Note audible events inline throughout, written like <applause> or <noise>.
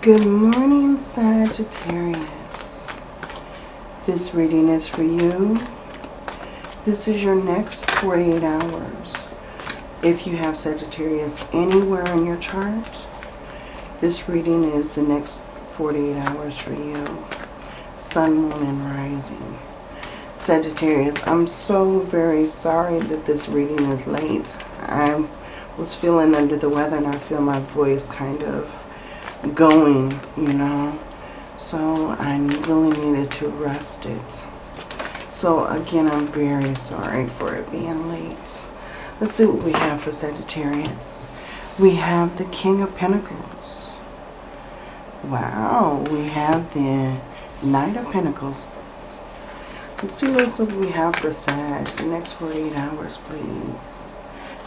Good morning, Sagittarius. This reading is for you. This is your next 48 hours. If you have Sagittarius anywhere in your chart, this reading is the next 48 hours for you. Sun, Moon, and Rising. Sagittarius, I'm so very sorry that this reading is late. I was feeling under the weather and I feel my voice kind of going, you know. So I really needed to rest it. So again, I'm very sorry for it being late. Let's see what we have for Sagittarius. We have the King of Pentacles. Wow, we have the Knight of Pentacles. Let's see what else we have for Sag. The next 48 hours, please.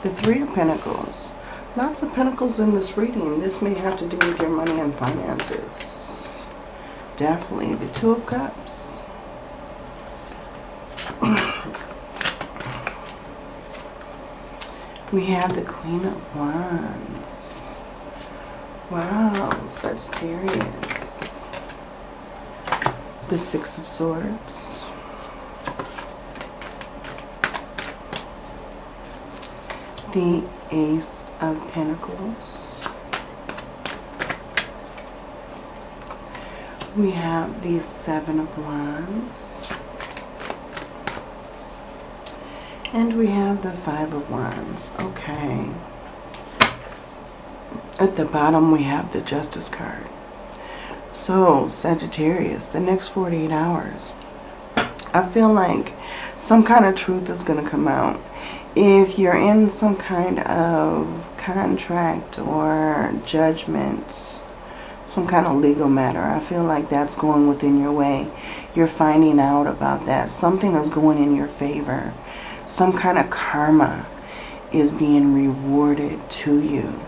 The Three of Pentacles. Lots of pentacles in this reading. This may have to do with your money and finances. Definitely. The Two of Cups. <clears throat> we have the Queen of Wands. Wow, Sagittarius. The Six of Swords. The Ace of Pentacles. We have the Seven of Wands. And we have the Five of Wands. Okay. At the bottom we have the Justice card. So, Sagittarius, the next 48 hours. I feel like some kind of truth is going to come out if you're in some kind of contract or judgment, some kind of legal matter, I feel like that's going within your way. You're finding out about that. Something is going in your favor. Some kind of karma is being rewarded to you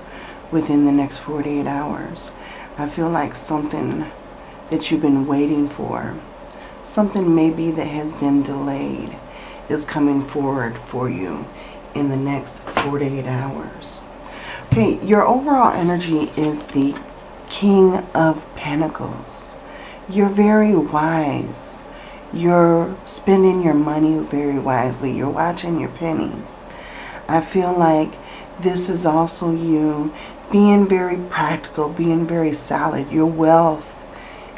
within the next 48 hours. I feel like something that you've been waiting for, something maybe that has been delayed is coming forward for you in the next 48 hours. Okay, your overall energy is the King of Pentacles. You're very wise. You're spending your money very wisely. You're watching your pennies. I feel like this is also you being very practical, being very solid. Your wealth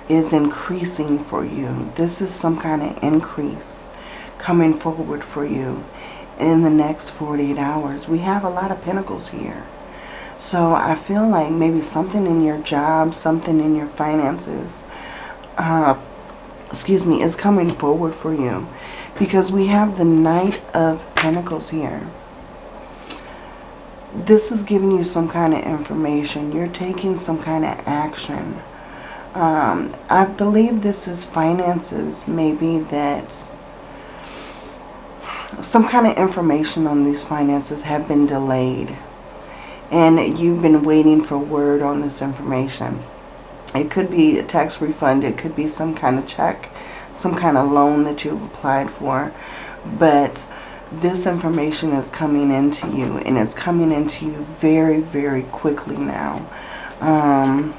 is increasing for you. This is some kind of increase coming forward for you in the next 48 hours. We have a lot of pentacles here. So I feel like maybe something in your job, something in your finances, uh, excuse me, is coming forward for you. Because we have the Knight of Pentacles here. This is giving you some kind of information. You're taking some kind of action. Um, I believe this is finances maybe that some kind of information on these finances have been delayed. And you've been waiting for word on this information. It could be a tax refund. It could be some kind of check, some kind of loan that you've applied for. But this information is coming into you. And it's coming into you very, very quickly now. Um,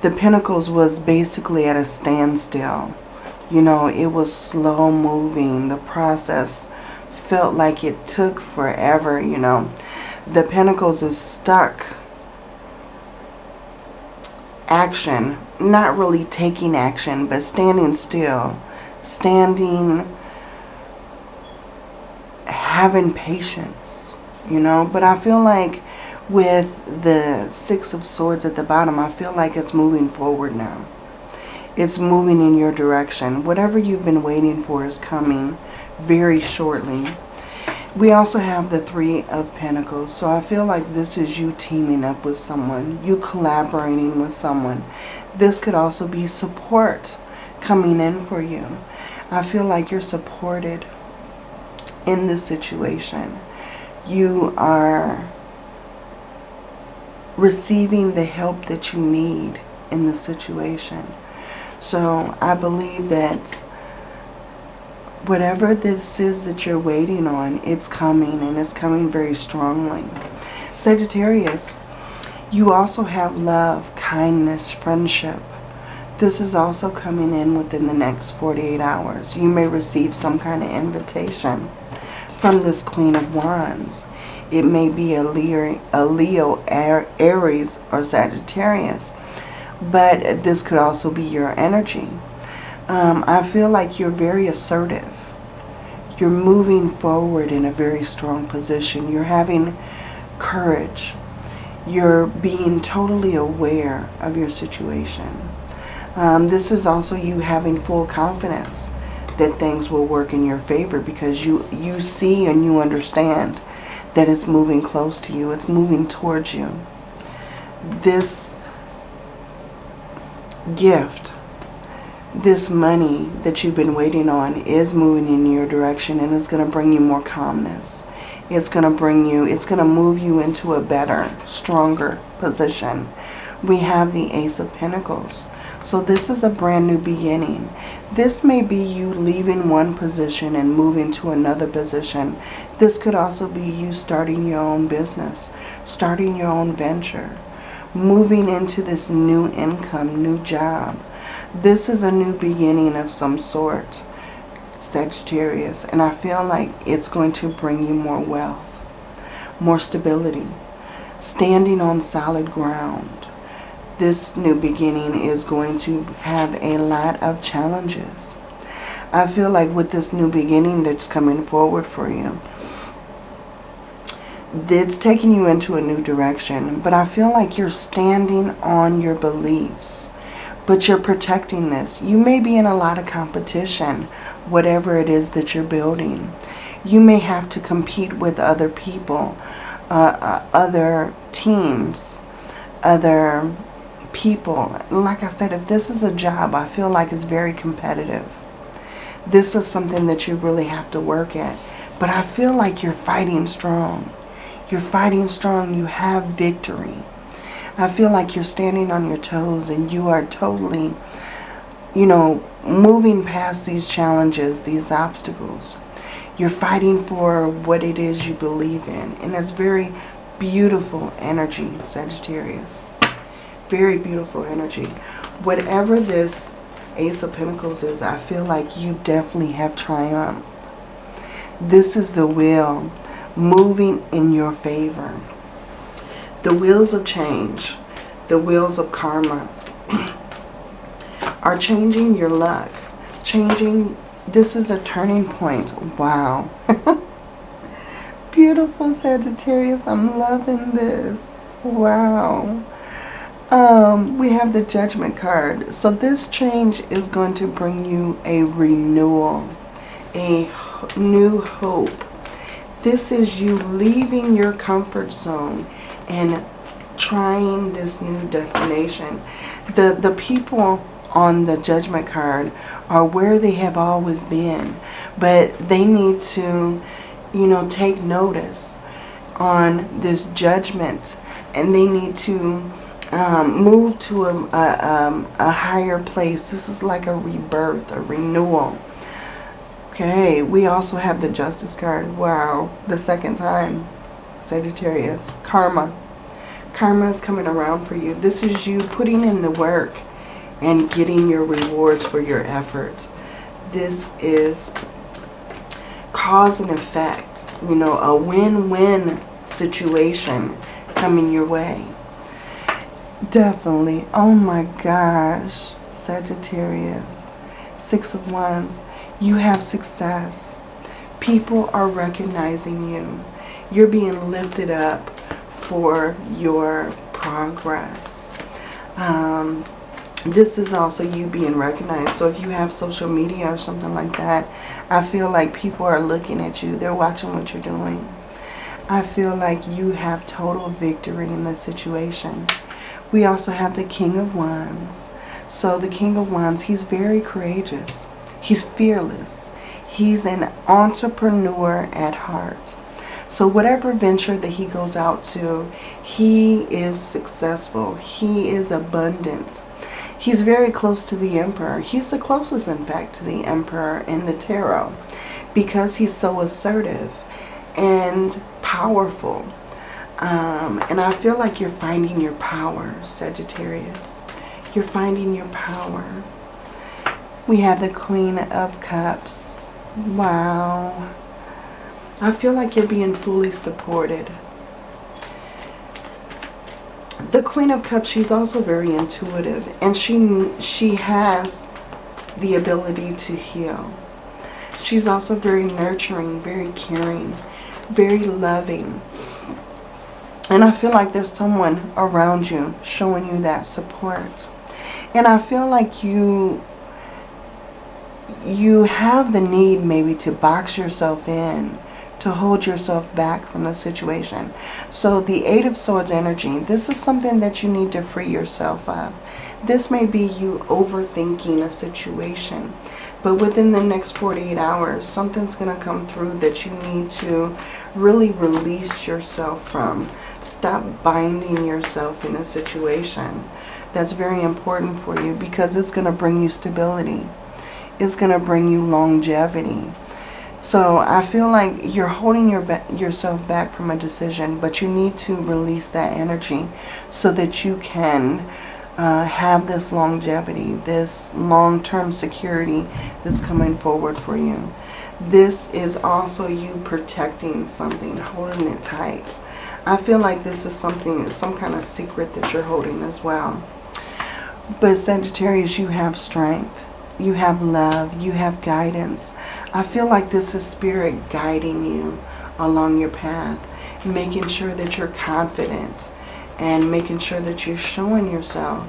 the Pentacles was basically at a standstill you know, it was slow moving. The process felt like it took forever, you know. The Pentacles is stuck. Action. Not really taking action, but standing still. Standing, having patience, you know. But I feel like with the Six of Swords at the bottom, I feel like it's moving forward now. It's moving in your direction. Whatever you've been waiting for is coming very shortly. We also have the Three of Pentacles. So I feel like this is you teaming up with someone. You collaborating with someone. This could also be support coming in for you. I feel like you're supported in this situation. You are receiving the help that you need in the situation. So I believe that whatever this is that you're waiting on, it's coming and it's coming very strongly. Sagittarius, you also have love, kindness, friendship. This is also coming in within the next 48 hours. You may receive some kind of invitation from this Queen of Wands. It may be a Leo, a Leo Aries, or Sagittarius. But this could also be your energy. Um, I feel like you're very assertive. You're moving forward in a very strong position. You're having courage. You're being totally aware of your situation. Um, this is also you having full confidence that things will work in your favor because you, you see and you understand that it's moving close to you. It's moving towards you. This gift, this money that you've been waiting on is moving in your direction and it's going to bring you more calmness. It's going to bring you, it's going to move you into a better, stronger position. We have the Ace of Pentacles. So this is a brand new beginning. This may be you leaving one position and moving to another position. This could also be you starting your own business, starting your own venture, moving into this new income, new job. This is a new beginning of some sort, Sagittarius. And I feel like it's going to bring you more wealth, more stability, standing on solid ground this new beginning is going to have a lot of challenges. I feel like with this new beginning that's coming forward for you, it's taking you into a new direction. But I feel like you're standing on your beliefs. But you're protecting this. You may be in a lot of competition, whatever it is that you're building. You may have to compete with other people, uh, uh, other teams, other people. Like I said, if this is a job, I feel like it's very competitive. This is something that you really have to work at. But I feel like you're fighting strong. You're fighting strong. You have victory. I feel like you're standing on your toes and you are totally, you know, moving past these challenges, these obstacles. You're fighting for what it is you believe in. And that's very beautiful energy, Sagittarius very beautiful energy. Whatever this Ace of Pentacles is, I feel like you definitely have triumph. This is the wheel moving in your favor. The wheels of change, the wheels of karma, are changing your luck. Changing, this is a turning point. Wow. <laughs> Beautiful Sagittarius, I'm loving this. Wow. Um, we have the Judgment card. So this change is going to bring you a renewal, a new hope. This is you leaving your comfort zone and trying this new destination. The, the people on the Judgment card are where they have always been, but they need to, you know, take notice on this judgment and they need to um, move to a, a, um, a higher place. This is like a rebirth, a renewal. Okay, we also have the Justice card. Wow, the second time. Sagittarius. Karma. Karma is coming around for you. This is you putting in the work and getting your rewards for your effort. This is cause and effect. You know, a win-win situation coming your way. Definitely. Oh my gosh. Sagittarius. Six of Wands. You have success. People are recognizing you. You're being lifted up for your progress. Um, this is also you being recognized. So if you have social media or something like that, I feel like people are looking at you. They're watching what you're doing. I feel like you have total victory in this situation. We also have the King of Wands. So the King of Wands, he's very courageous. He's fearless. He's an entrepreneur at heart. So whatever venture that he goes out to, he is successful. He is abundant. He's very close to the Emperor. He's the closest, in fact, to the Emperor in the Tarot because he's so assertive and powerful. Um, and I feel like you're finding your power, Sagittarius. You're finding your power. We have the Queen of Cups. Wow. I feel like you're being fully supported. The Queen of Cups, she's also very intuitive. And she, she has the ability to heal. She's also very nurturing, very caring, very loving. And I feel like there's someone around you showing you that support. And I feel like you you have the need maybe to box yourself in, to hold yourself back from the situation. So the Eight of Swords energy, this is something that you need to free yourself of. This may be you overthinking a situation. But within the next 48 hours, something's going to come through that you need to really release yourself from. Stop binding yourself in a situation. That's very important for you because it's going to bring you stability is going to bring you longevity. So I feel like you're holding your yourself back from a decision, but you need to release that energy so that you can uh, have this longevity, this long-term security that's coming forward for you. This is also you protecting something, holding it tight. I feel like this is something, some kind of secret that you're holding as well. But Sagittarius, you have strength you have love, you have guidance. I feel like this is spirit guiding you along your path, making sure that you're confident and making sure that you're showing yourself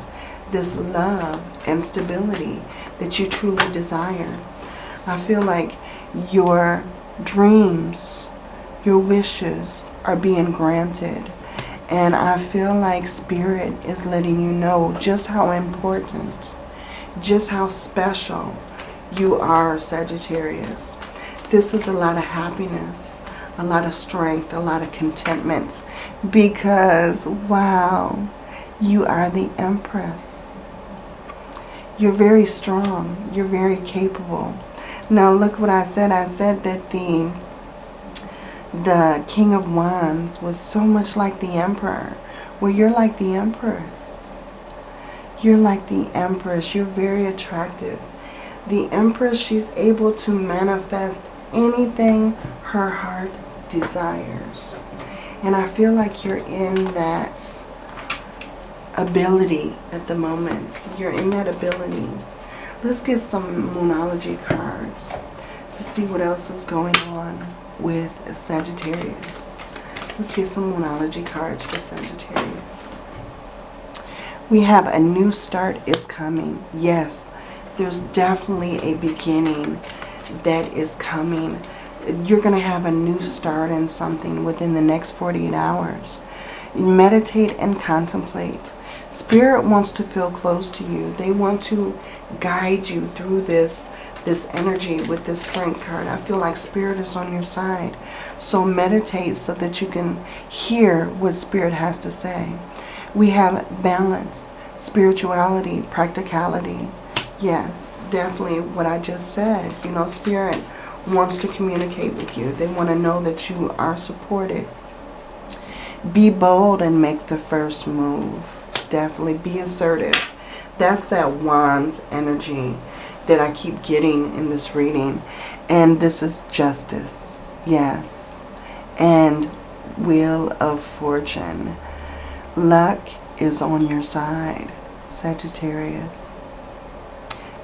this love and stability that you truly desire. I feel like your dreams, your wishes are being granted. And I feel like Spirit is letting you know just how important just how special you are, Sagittarius. This is a lot of happiness, a lot of strength, a lot of contentment because, wow, you are the Empress. You're very strong. You're very capable. Now, look what I said. I said that the the King of Wands was so much like the Emperor. Well, you're like the Empress. You're like the Empress. You're very attractive. The Empress, she's able to manifest anything her heart desires. And I feel like you're in that ability at the moment. You're in that ability. Let's get some Moonology cards to see what else is going on with Sagittarius. Let's get some Moonology cards for Sagittarius. We have a new start is coming. Yes, there's definitely a beginning that is coming. You're going to have a new start in something within the next 48 hours. Meditate and contemplate. Spirit wants to feel close to you. They want to guide you through this this energy with this strength card. I feel like spirit is on your side. So meditate so that you can hear what spirit has to say. We have balance, spirituality, practicality. Yes, definitely what I just said. You know, Spirit wants to communicate with you. They want to know that you are supported. Be bold and make the first move. Definitely be assertive. That's that Wands energy that I keep getting in this reading. And this is justice. Yes. And Wheel of Fortune. Luck is on your side, Sagittarius.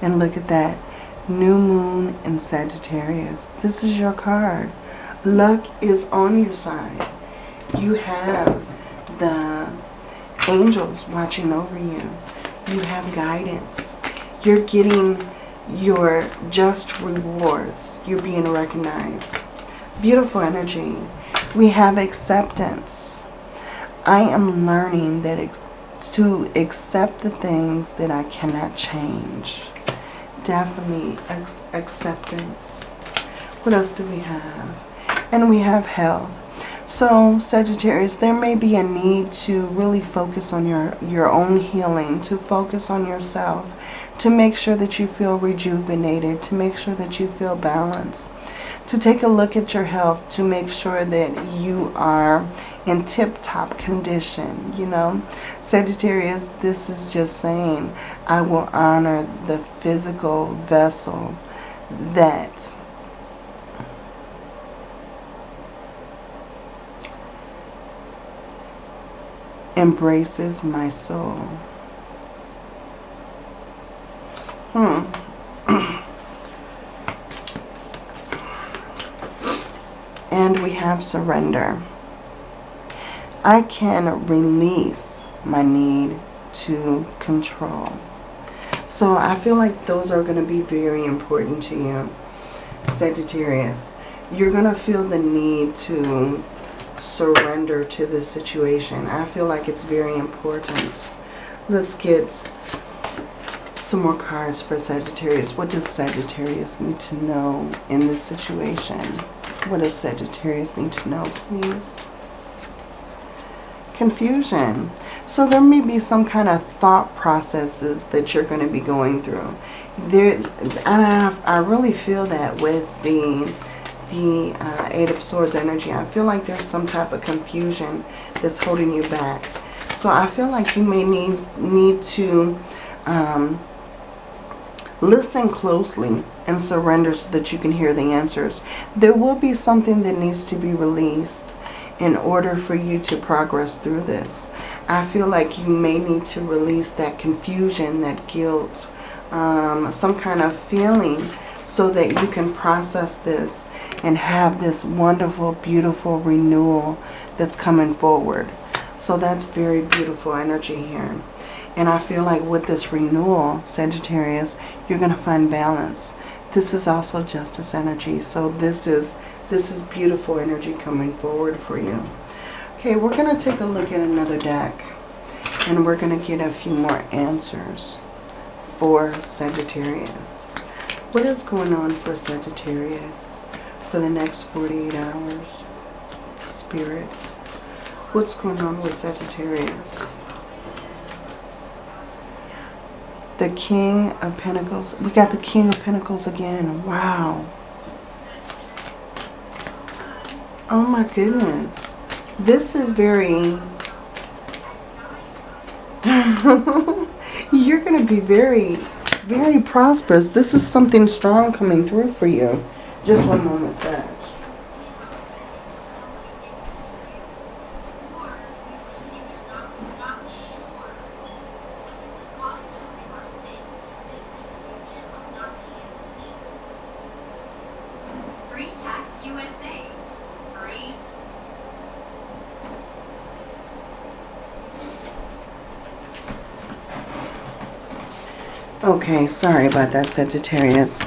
And look at that. New Moon in Sagittarius. This is your card. Luck is on your side. You have the angels watching over you. You have guidance. You're getting your just rewards. You're being recognized. Beautiful energy. We have acceptance. I am learning that to accept the things that I cannot change. Definitely acceptance. What else do we have? And we have health. So, Sagittarius, there may be a need to really focus on your, your own healing, to focus on yourself, to make sure that you feel rejuvenated, to make sure that you feel balanced, to take a look at your health to make sure that you are in tip-top condition, you know. Sagittarius, this is just saying, I will honor the physical vessel that embraces my soul. Hmm. <clears throat> and we have surrender. I can release my need to control. So I feel like those are going to be very important to you, Sagittarius. You're going to feel the need to surrender to the situation. I feel like it's very important. Let's get some more cards for Sagittarius. What does Sagittarius need to know in this situation? What does Sagittarius need to know, please? Confusion. So there may be some kind of thought processes that you're going to be going through. There, I, I really feel that with the the uh, Eight of Swords energy. I feel like there's some type of confusion that's holding you back. So I feel like you may need, need to um, listen closely and surrender so that you can hear the answers. There will be something that needs to be released in order for you to progress through this. I feel like you may need to release that confusion, that guilt, um, some kind of feeling so that you can process this and have this wonderful, beautiful renewal that's coming forward. So that's very beautiful energy here. And I feel like with this renewal, Sagittarius, you're going to find balance. This is also justice energy. So this is this is beautiful energy coming forward for you. Okay, we're going to take a look at another deck. And we're going to get a few more answers for Sagittarius. What is going on for Sagittarius for the next 48 hours? Spirit. What's going on with Sagittarius? The King of Pentacles. We got the King of Pentacles again. Wow. Oh my goodness. This is very... <laughs> You're going to be very very prosperous. This is something strong coming through for you. Just one moment, Sag. Okay, sorry about that, Sagittarius.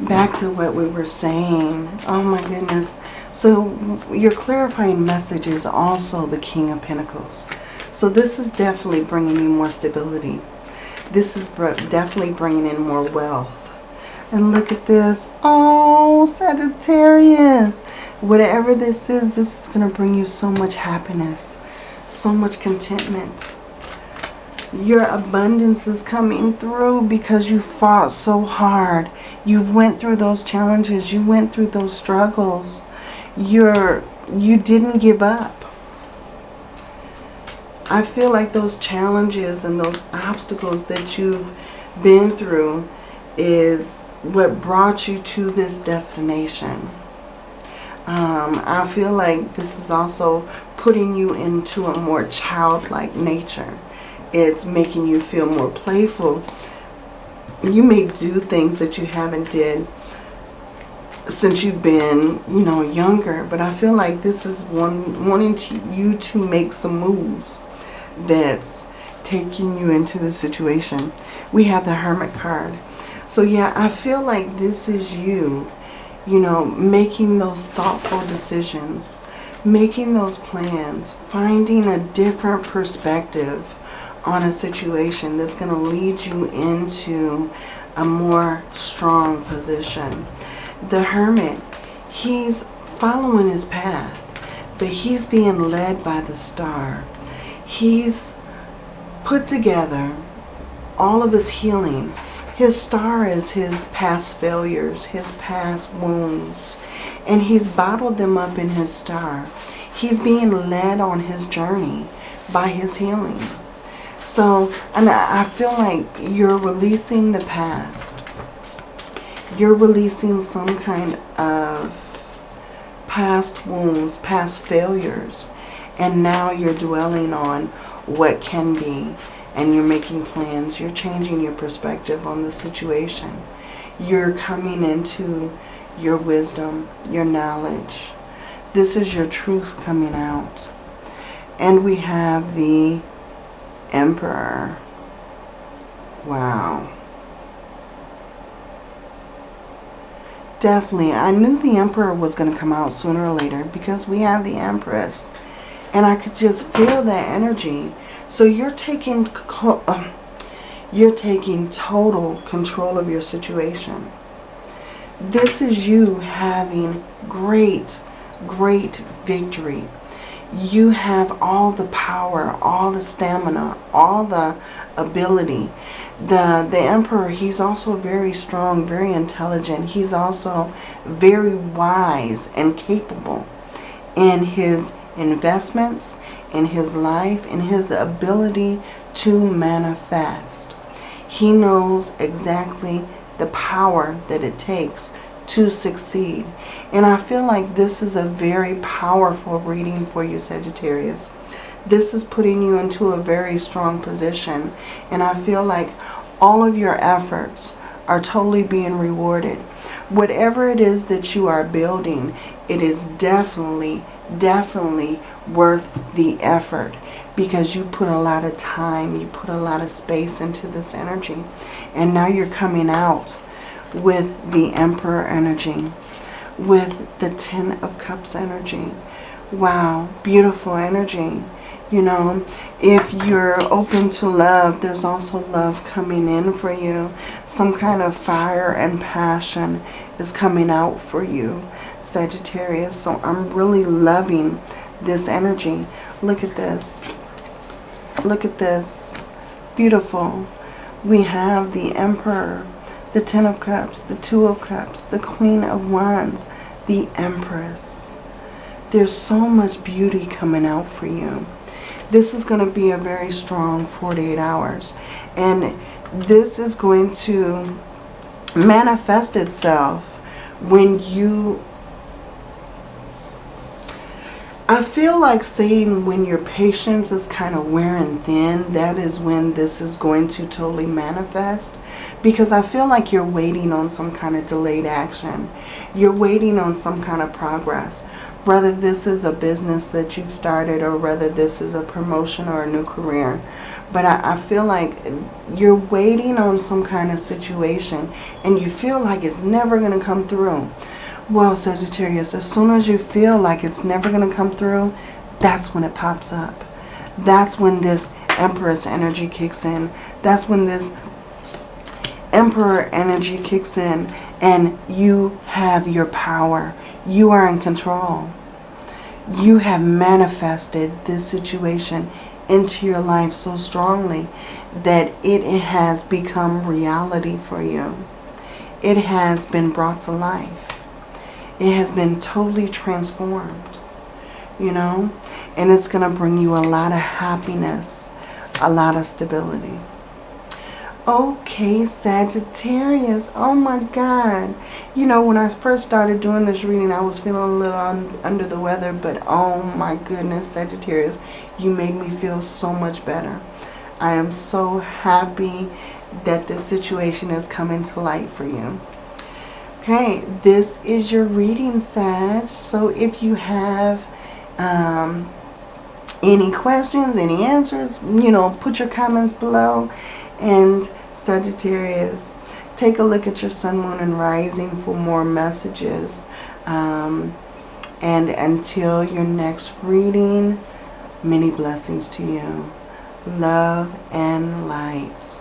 Back to what we were saying. Oh my goodness. So your clarifying message is also the King of Pentacles. So this is definitely bringing you more stability. This is definitely bringing in more wealth. And look at this. Oh, Sagittarius. Whatever this is, this is going to bring you so much happiness. So much contentment your abundance is coming through because you fought so hard. You went through those challenges. You went through those struggles. You're, you didn't give up. I feel like those challenges and those obstacles that you've been through is what brought you to this destination. Um, I feel like this is also putting you into a more childlike nature it's making you feel more playful. You may do things that you haven't did since you've been, you know, younger. But I feel like this is one wanting to, you to make some moves that's taking you into the situation. We have the Hermit card. So yeah, I feel like this is you, you know, making those thoughtful decisions, making those plans, finding a different perspective on a situation that's going to lead you into a more strong position. The Hermit, he's following his path, but he's being led by the star. He's put together all of his healing His star is his past failures, his past wounds, and he's bottled them up in his star. He's being led on his journey by his healing. So, and I feel like you're releasing the past. You're releasing some kind of past wounds, past failures. And now you're dwelling on what can be. And you're making plans. You're changing your perspective on the situation. You're coming into your wisdom, your knowledge. This is your truth coming out. And we have the Emperor. Wow. Definitely. I knew the Emperor was going to come out sooner or later because we have the Empress. And I could just feel that energy. So you're taking um, you're taking total control of your situation. This is you having great, great victory. You have all the power, all the stamina, all the ability. The, the Emperor, he's also very strong, very intelligent. He's also very wise and capable in his investments, in his life, in his ability to manifest. He knows exactly the power that it takes to succeed. And I feel like this is a very powerful reading for you, Sagittarius. This is putting you into a very strong position. And I feel like all of your efforts are totally being rewarded. Whatever it is that you are building, it is definitely, definitely worth the effort because you put a lot of time, you put a lot of space into this energy. And now you're coming out with the Emperor energy, with the Ten of Cups energy. Wow, beautiful energy. You know, if you're open to love, there's also love coming in for you. Some kind of fire and passion is coming out for you, Sagittarius. So I'm really loving this energy. Look at this. Look at this. Beautiful. We have the Emperor the Ten of Cups, the Two of Cups, the Queen of Wands, the Empress. There's so much beauty coming out for you. This is going to be a very strong 48 hours. And this is going to manifest itself when you I feel like saying when your patience is kind of wearing thin, that is when this is going to totally manifest. Because I feel like you're waiting on some kind of delayed action. You're waiting on some kind of progress. Whether this is a business that you've started or whether this is a promotion or a new career. But I, I feel like you're waiting on some kind of situation and you feel like it's never going to come through. Well, Sagittarius, as soon as you feel like it's never going to come through, that's when it pops up. That's when this Empress energy kicks in. That's when this Emperor energy kicks in and you have your power. You are in control. You have manifested this situation into your life so strongly that it has become reality for you. It has been brought to life it has been totally transformed, you know, and it's going to bring you a lot of happiness, a lot of stability. Okay, Sagittarius. Oh my God. You know, when I first started doing this reading, I was feeling a little un under the weather. But oh my goodness, Sagittarius, you made me feel so much better. I am so happy that this situation is coming to light for you. Okay, this is your reading, Sag. So if you have um, any questions, any answers, you know, put your comments below. And Sagittarius, take a look at your sun, moon, and rising for more messages. Um, and until your next reading, many blessings to you. Love and light.